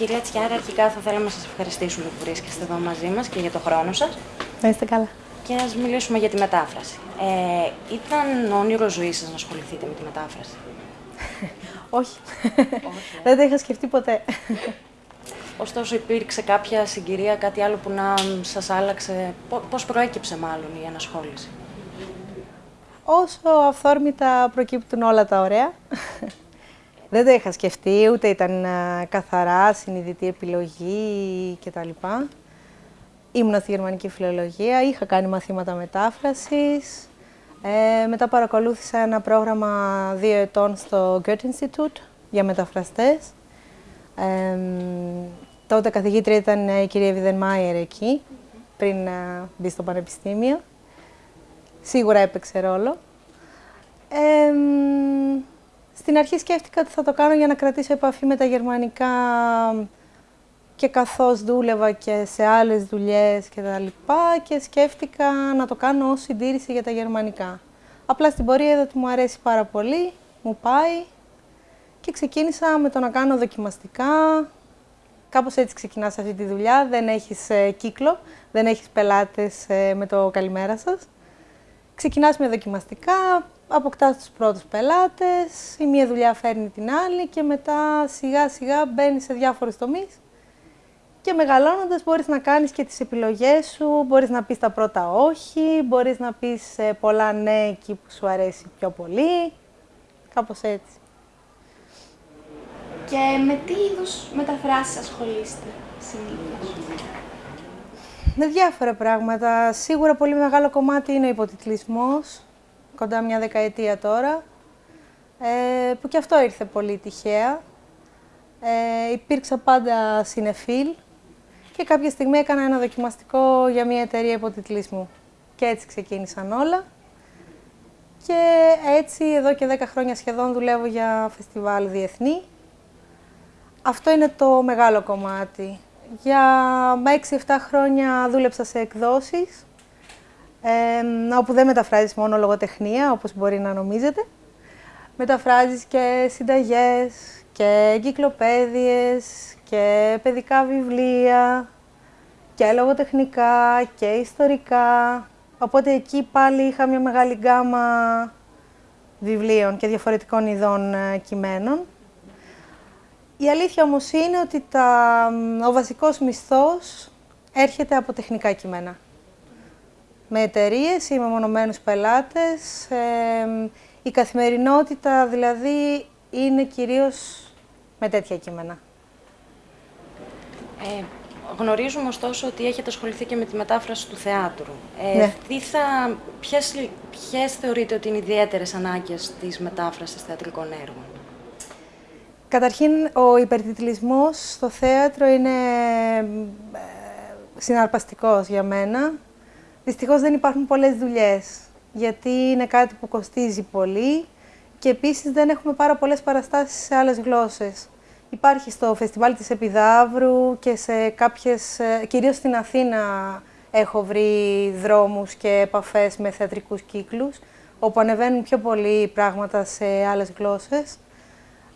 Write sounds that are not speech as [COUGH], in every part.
Κυρία Τσιάρα, αρχικά θα θέλαμε να σας ευχαριστήσουμε που βρίσκεστε εδώ μαζί μας και για το χρόνο σας. Να είστε καλά. Και ας μιλήσουμε για τη μετάφραση. Ε, ήταν όνειρο ζωής σας να ασχοληθείτε με τη μετάφραση; [LAUGHS] Όχι. Δεν το είχα σκεφτεί ποτέ. Ωστόσο υπήρξε κάποια συγκυρία, κάτι άλλο που να σας άλλαξε; Πό- Πώς προέκυψε μάλλον η ενασχόληση; Όσο αυθόρμητα προκύπτουν όλα τα ωραία. Δεν το είχα σκεφτεί, ούτε ήταν α, καθαρά συνειδητή επιλογή κτλ. Ήμουνα στη γερμανική φιλολογία, είχα κάνει μαθήματα μετάφρασης. Ε, μετά παρακολούθησα ένα πρόγραμμα δύο ετών στο Goethe Institute για μεταφραστές. Ε, μ, τότε καθηγήτρια ήταν η κυρία Βιδενμάιερ εκεί, πριν α, μπει στο πανεπιστήμιο. Σίγουρα έπαιξε ρόλο. Ε, μ, στην αρχή σκέφτηκα ότι θα το κάνω για να κρατήσω επαφή με τα γερμανικά και καθώς δούλευα και σε άλλες δουλειές και τα λοιπά και σκέφτηκα να το κάνω ως συντήρηση για τα γερμανικά. Απλά στην πορεία είδα ότι μου αρέσει πάρα πολύ, μου πάει και ξεκίνησα με το να κάνω δοκιμαστικά. Κάπως έτσι ξεκινάς αυτή τη δουλειά, δεν έχεις ε, κύκλο, δεν έχεις πελάτες ε, με το καλημέρα σας. Ξεκινάς με δοκιμαστικά, αποκτάς τους πρώτους πελάτες, η μία δουλειά φέρνει την άλλη και μετά σιγά σιγά μπαίνεις σε διάφορους τομείς και μεγαλώνοντας μπορείς να κάνεις και τις επιλογές σου, μπορείς να πεις τα πρώτα όχι, μπορείς να πεις ε, πολλά ναι εκεί που σου αρέσει πιο πολύ, κάπως έτσι. Και με τι είδους μεταφράσεις ασχολείστε συνήθως; Με διάφορα πράγματα. Σίγουρα πολύ μεγάλο κομμάτι είναι ο υποτιτλισμός, κοντά μια δεκαετία τώρα, ε, που και αυτό ήρθε πολύ τυχαία. Ε, υπήρξα πάντα συνεφίλ και κάποια στιγμή έκανα ένα δοκιμαστικό για μια εταιρεία υποτιτλισμού. Και έτσι ξεκίνησαν όλα. Και έτσι εδώ και 10 χρόνια σχεδόν δουλεύω για φεστιβάλ διεθνή. Αυτό είναι το μεγάλο κομμάτι. Για 6-7 χρόνια δούλεψα σε εκδόσεις, ε, όπου δεν μεταφράζεις μόνο λογοτεχνία, όπως μπορεί να νομίζετε. Μεταφράζεις και συνταγές, και εγκυκλοπαίδειες, και παιδικά βιβλία, και λογοτεχνικά, και ιστορικά. Οπότε εκεί πάλι είχα μια μεγάλη γκάμα βιβλίων και διαφορετικών ειδών ε, κειμένων. Η αλήθεια όμως είναι ότι τα, ο βασικός μισθός έρχεται από τεχνικά κείμενα. Με εταιρείες ή με μονομένους πελάτες. ε, η καθημερινότητα δηλαδή είναι κυρίως με τέτοια κείμενα. Ε, γνωρίζουμε ωστόσο ότι έχετε ασχοληθεί και με τη μετάφραση του θεάτρου. Ε, Ναι. τι θα, ποιες, ποιες θεωρείτε ότι είναι οι ιδιαίτερες ανάγκες της μετάφρασης θεατρικών έργων; Καταρχήν, ο υπερτιτλισμός στο θέατρο είναι ε, συναρπαστικός για μένα. Δυστυχώς δεν υπάρχουν πολλές δουλειές, γιατί είναι κάτι που κοστίζει πολύ και επίσης δεν έχουμε πάρα πολλές παραστάσεις σε άλλες γλώσσες. Υπάρχει στο φεστιβάλ της Επιδαύρου και σε κάποιες, ε, κυρίως στην Αθήνα έχω βρει δρόμους και επαφές με θεατρικούς κύκλους, όπου ανεβαίνουν πιο πολύ πράγματα σε άλλες γλώσσες.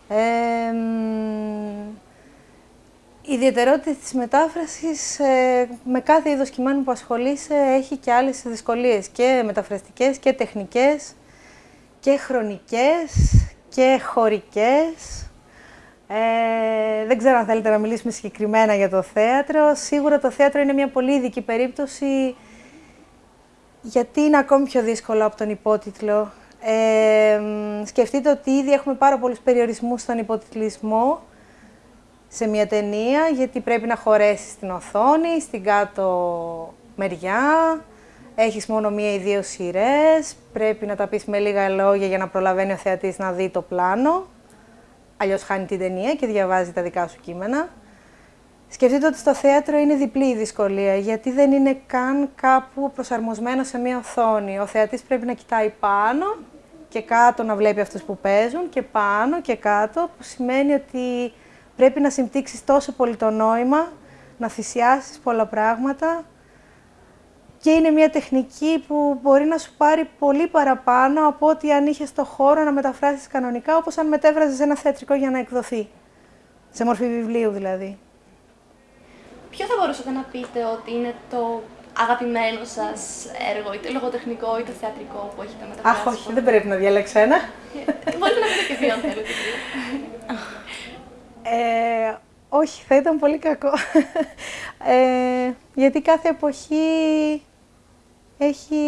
Ε, μ, η ιδιαιτερότητα της μετάφρασης ε, με κάθε είδος κειμένου που ασχολείσαι έχει και άλλες δυσκολίες και μεταφραστικές και τεχνικές και χρονικές και χωρικές. Ε, δεν ξέρω αν θέλετε να μιλήσουμε συγκεκριμένα για το θέατρο. Σίγουρα το θέατρο είναι μια πολύ ειδική περίπτωση γιατί είναι ακόμη πιο δύσκολο από τον υπότιτλο. Ε, μ, σκεφτείτε ότι ήδη έχουμε πάρα πολλούς περιορισμούς στον υποτιτλισμό σε μια ταινία, γιατί πρέπει να χωρέσεις στην οθόνη, στην κάτω μεριά, έχεις μόνο μία ή δύο σειρές, πρέπει να τα πεις με λίγα λόγια για να προλαβαίνει ο θεατής να δει το πλάνο, αλλιώς χάνει την ταινία και διαβάζει τα δικά σου κείμενα. Σκεφτείτε ότι στο θέατρο είναι διπλή η δυσκολία, γιατί δεν είναι καν κάπου προσαρμοσμένο σε μία οθόνη. Ο θεατής πρέπει να κοιτάει πάνω και κάτω να βλέπει αυτούς που παίζουν και πάνω και κάτω, που σημαίνει ότι πρέπει να συμπτύξεις τόσο πολύ το νόημα, να θυσιάσεις πολλά πράγματα και είναι μια τεχνική που μπορεί να σου πάρει πολύ παραπάνω από ότι αν είχες το χώρο να μεταφράσεις κανονικά, όπως αν μετέφραζες ένα θεατρικό για να εκδοθεί. Σε μορφή βιβλίου δηλαδή. ποιο θα μπορούσατε να πείτε ότι είναι το αγαπημένο σας έργο, είτε λογοτεχνικό είτε θεατρικό που έχετε μεταφράσει. Αχ, όχι, δεν πρέπει να διαλέξω ένα. Μπορείτε να πείτε και δύο αν θέλετε. Ε, όχι, θα ήταν πολύ κακό. [LAUGHS] Ε, γιατί κάθε εποχή έχει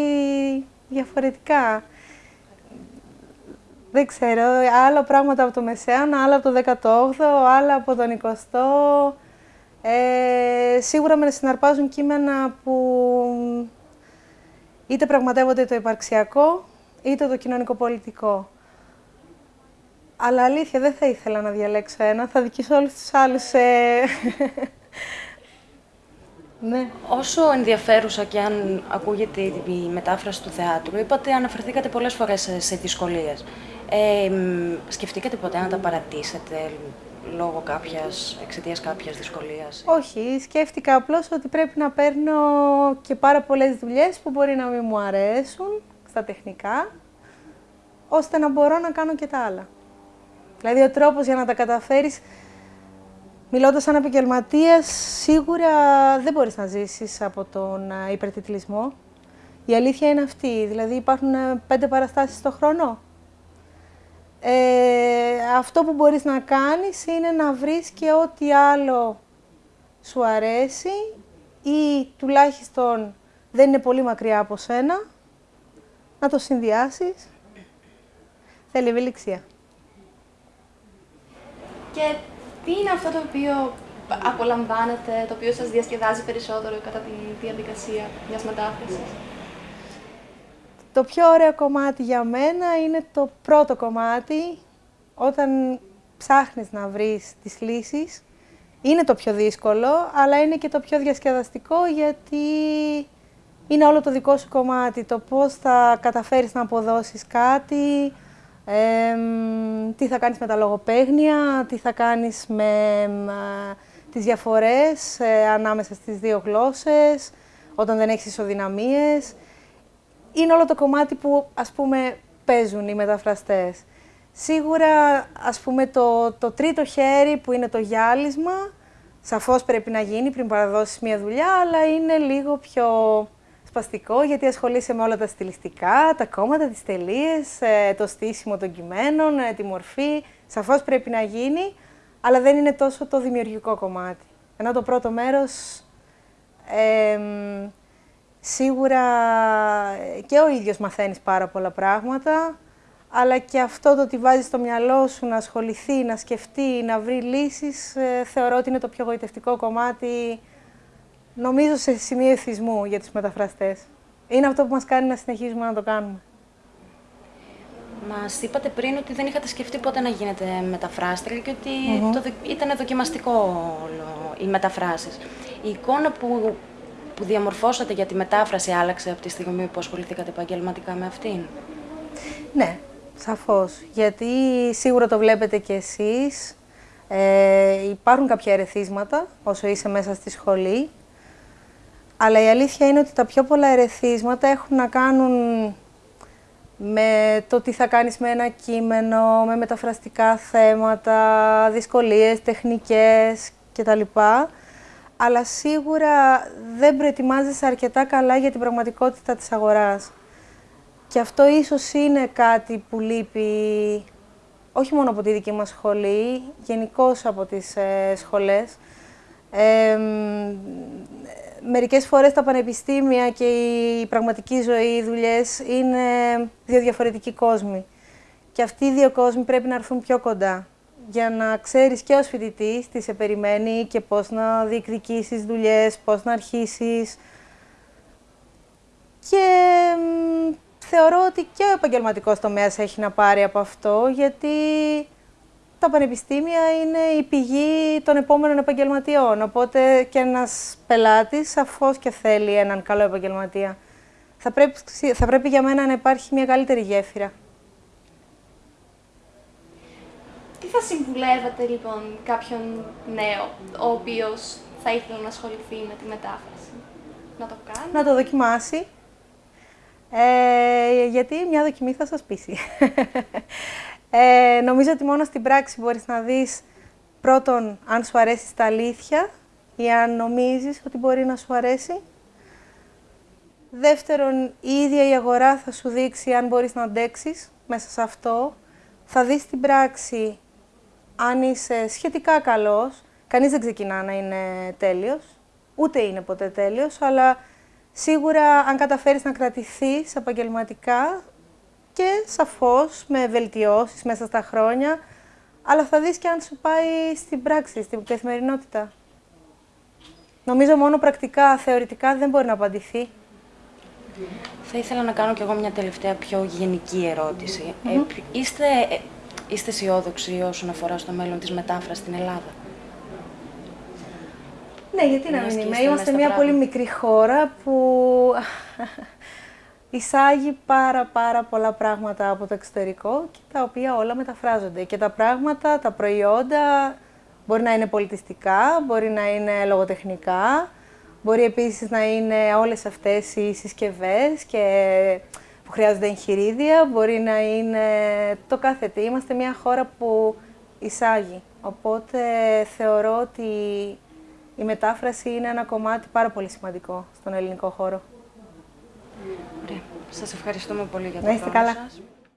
διαφορετικά. Δεν ξέρω, άλλα πράγματα από το Μεσαίωνα, άλλα από το 18ο, άλλα από τον 20ο. Ε, σίγουρα με συναρπάζουν κείμενα που είτε πραγματεύονται το υπαρξιακό, είτε το κοινωνικό-πολιτικό. Αλλά αλήθεια, δεν θα ήθελα να διαλέξω ένα, θα δικήσω όλους τους άλλους. Ε... [LAUGHS] ναι. Όσο ενδιαφέρουσα και αν ακούγεται η μετάφραση του θεάτρου, είπατε, αναφερθήκατε πολλές φορές σε, σε δυσκολίες. Ε, σκεφτήκατε ποτέ να τα παρατήσετε λόγω κάποιας, εξαιτίας κάποιας δυσκολίας; Όχι, σκέφτηκα απλώς ότι πρέπει να παίρνω και πάρα πολλές δουλειές που μπορεί να μην μου αρέσουν στα τεχνικά, ώστε να μπορώ να κάνω και τα άλλα. Δηλαδή ο τρόπος για να τα καταφέρεις, μιλώντας σαν επαγγελματίας, σίγουρα δεν μπορείς να ζήσεις από τον υπερτιτλισμό. Η αλήθεια είναι αυτή, δηλαδή υπάρχουν πέντε παραστάσεις το χρόνο. Ε, αυτό που μπορείς να κάνεις είναι να βρεις και ό,τι άλλο σου αρέσει ή τουλάχιστον δεν είναι πολύ μακριά από σένα, να το συνδυάσεις. Θέλει ευελιξία. Και τι είναι αυτό το οποίο απολαμβάνετε, το οποίο σας διασκεδάζει περισσότερο κατά τη διαδικασία μιας μετάφρασης; Το πιο ωραίο κομμάτι για μένα είναι το πρώτο κομμάτι, όταν ψάχνεις να βρεις τις λύσεις. Είναι το πιο δύσκολο, αλλά είναι και το πιο διασκεδαστικό, γιατί είναι όλο το δικό σου κομμάτι. Το πώς θα καταφέρεις να αποδώσεις κάτι, τι θα κάνεις με τα λογοπαίγνια, τι θα κάνεις με ε, τις διαφορές ε, ανάμεσα στις δύο γλώσσες, όταν δεν έχεις ισοδυναμίες είναι όλο το κομμάτι που ας πούμε παίζουν οι μεταφραστές. Σίγουρα ας πούμε το, το τρίτο χέρι που είναι το γυάλισμα, σαφώς πρέπει να γίνει πριν παραδώσεις μια δουλειά, αλλά είναι λίγο πιο σπαστικό γιατί ασχολείσαι με όλα τα στιλιστικά, τα κόμματα, τις τελείες, ε, το στήσιμο των κειμένων, ε, τη μορφή. Σαφώς πρέπει να γίνει, αλλά δεν είναι τόσο το δημιουργικό κομμάτι. Ενώ το πρώτο μέρος Σίγουρα ε, και ο ίδιος μαθαίνεις πάρα πολλά πράγματα, αλλά και αυτό το ότι βάζεις στο μυαλό σου να ασχοληθεί, να σκεφτεί, να βρει λύσεις, ε, θεωρώ ότι είναι το πιο γοητευτικό κομμάτι, νομίζω σε σημείο εθισμού για τους μεταφραστές. Είναι αυτό που μας κάνει να συνεχίζουμε να το κάνουμε. Μας είπατε πριν ότι δεν είχατε σκεφτεί πότε να γίνετε μεταφράστρια και ότι το, ήταν δοκιμαστικό όλο οι μεταφράσεις. Η εικόνα που που διαμορφώσατε για τη μετάφραση άλλαξε από τη στιγμή που ασχοληθήκατε επαγγελματικά με αυτήν; Ναι, σαφώς. Γιατί σίγουρα το βλέπετε κι εσείς. Ε, υπάρχουν κάποια ερεθίσματα όσο είσαι μέσα στη σχολή. Αλλά η αλήθεια είναι ότι τα πιο πολλά ερεθίσματα έχουν να κάνουν με το τι θα κάνεις με ένα κείμενο, με μεταφραστικά θέματα, δυσκολίες, τεχνικές κτλ αλλά σίγουρα δεν προετοιμάζεσαι αρκετά καλά για την πραγματικότητα της αγοράς. Και αυτό ίσως είναι κάτι που λείπει όχι μόνο από τη δική μας σχολή, γενικώς από τις ε, σχολές. Ε, μερικές φορές τα πανεπιστήμια και η πραγματική ζωή, οι δουλειές, είναι δύο διαφορετικοί κόσμοι. Και αυτοί οι δύο κόσμοι πρέπει να έρθουν πιο κοντά για να ξέρεις και ως φοιτητής τι σε περιμένει και πώς να διεκδικήσεις δουλειές, πώς να αρχίσεις. Και θεωρώ ότι και ο επαγγελματικός τομέας έχει να πάρει από αυτό, γιατί τα πανεπιστήμια είναι η πηγή των επόμενων επαγγελματιών. Οπότε και ένας πελάτης σαφώς και θέλει έναν καλό επαγγελματία. Θα πρέπει, θα πρέπει για μένα να υπάρχει μια καλύτερη γέφυρα. Τι θα συμβουλεύατε λοιπόν κάποιον νέο, ο οποίος θα ήθελε να ασχοληθεί με τη μετάφραση; Να το κάνει; Να το δοκιμάσει. Ε, γιατί μια δοκιμή θα σας πείσει. Ε, νομίζω ότι μόνο στην πράξη μπορείς να δεις πρώτον αν σου αρέσει τα αλήθεια ή αν νομίζεις ότι μπορεί να σου αρέσει. Δεύτερον, η ίδια η αγορά θα σου δείξει αν μπορείς να αντέξεις μέσα σε αυτό. Θα δεις την πράξη αν είσαι σχετικά καλός. Κανείς δεν ξεκινά να είναι τέλειος, ούτε είναι ποτέ τέλειος, αλλά σίγουρα αν καταφέρεις να κρατηθείς επαγγελματικά και σαφώς με βελτιώσεις μέσα στα χρόνια, αλλά θα δεις και αν σου πάει στην πράξη, στην καθημερινότητα. Νομίζω μόνο πρακτικά, θεωρητικά δεν μπορεί να απαντηθεί. Θα ήθελα να κάνω κι εγώ μια τελευταία πιο γενική ερώτηση. Ε, είστε, ε, είστε αισιόδοξοι όσον αφορά στο μέλλον της μετάφρασης στην Ελλάδα; Ναι, γιατί να Μιας μην και είμαι. είστε Είμαστε μέσα στα μια πολύ πράγματα. μικρή χώρα που εισάγει πάρα πάρα πολλά πράγματα από το εξωτερικό και τα οποία όλα μεταφράζονται. Και τα πράγματα, τα προϊόντα μπορεί να είναι πολιτιστικά, μπορεί να είναι λογοτεχνικά, μπορεί επίσης να είναι όλες αυτές οι συσκευές και που χρειάζονται εγχειρίδια, μπορεί να είναι το κάθε τι. Είμαστε μια χώρα που εισάγει. Οπότε θεωρώ ότι η μετάφραση είναι ένα κομμάτι πάρα πολύ σημαντικό στον ελληνικό χώρο. Ωραία. Σας ευχαριστούμε πολύ για το Να είστε χρόνο καλά. σας.